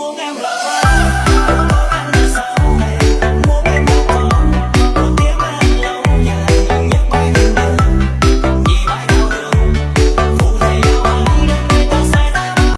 more now.